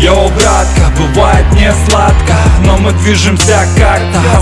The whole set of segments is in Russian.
Йоу, братка, бывает не сладко Но мы движемся как-то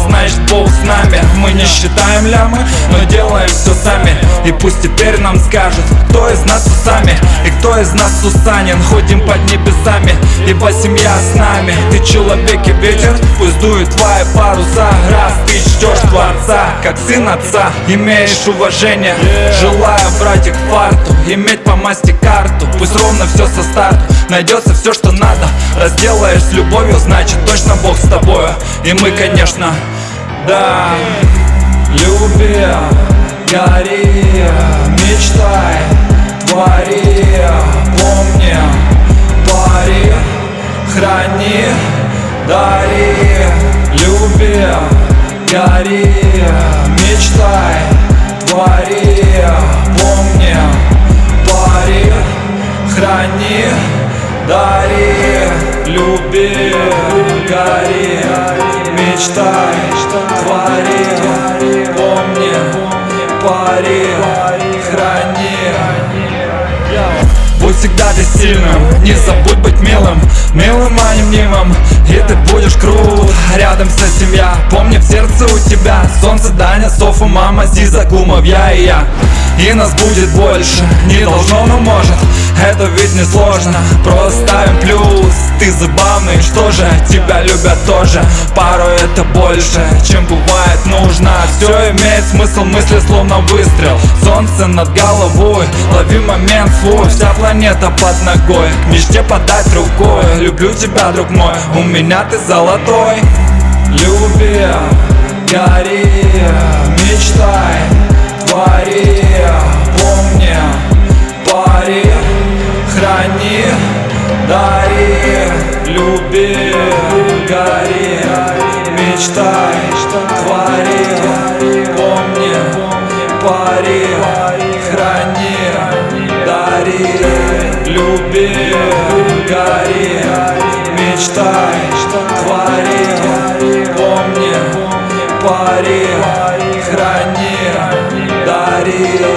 нами Мы не считаем лямы, но делаем все сами. И пусть теперь нам скажут Кто из нас усами. И кто из нас Сусанин Ходим под небесами. Ибо семья с нами Ты человек и ветер Пусть дует твои паруса. Раз ты ждешь Творца Как сын отца Имеешь уважение. Желаю, братик, фарту Иметь по масти карту. Пусть ровно все со старту Найдется все, что надо. Разделаешь с любовью, значит точно Бог с тобою. И мы, конечно, да. Люби, гори, мечтай, твори Помни, пари, храни, дари. Люби, гори, мечтай, твори Помни, пари, храни, дари. Люби, гори, мечтай, твори Помни, пари, храни. Будь всегда ты сильным, не забудь быть милым Милым, а не мнимым, и ты будешь крут Рядом вся семья, помни в сердце у тебя Солнце, Даня, Софа, мама, Зиза, Клумов, я и я. И нас будет больше, не должно, но может. Это ведь не сложно, просто ставим плюс. Ты забавный, что же, тебя любят тоже. Порой это больше, чем бывает нужно. Все имеет смысл, мысли словно выстрел. Солнце над головой, лови момент свой. Вся планета под ногой, к мечте подать рукой. Люблю тебя, друг мой, у меня ты золотой. Люби, гори, мечтай, дари Люби, гори, мечтай, твори Помни, пари, храни, дари. Люби, гори, мечтай, твори Помни, пари, храни, дари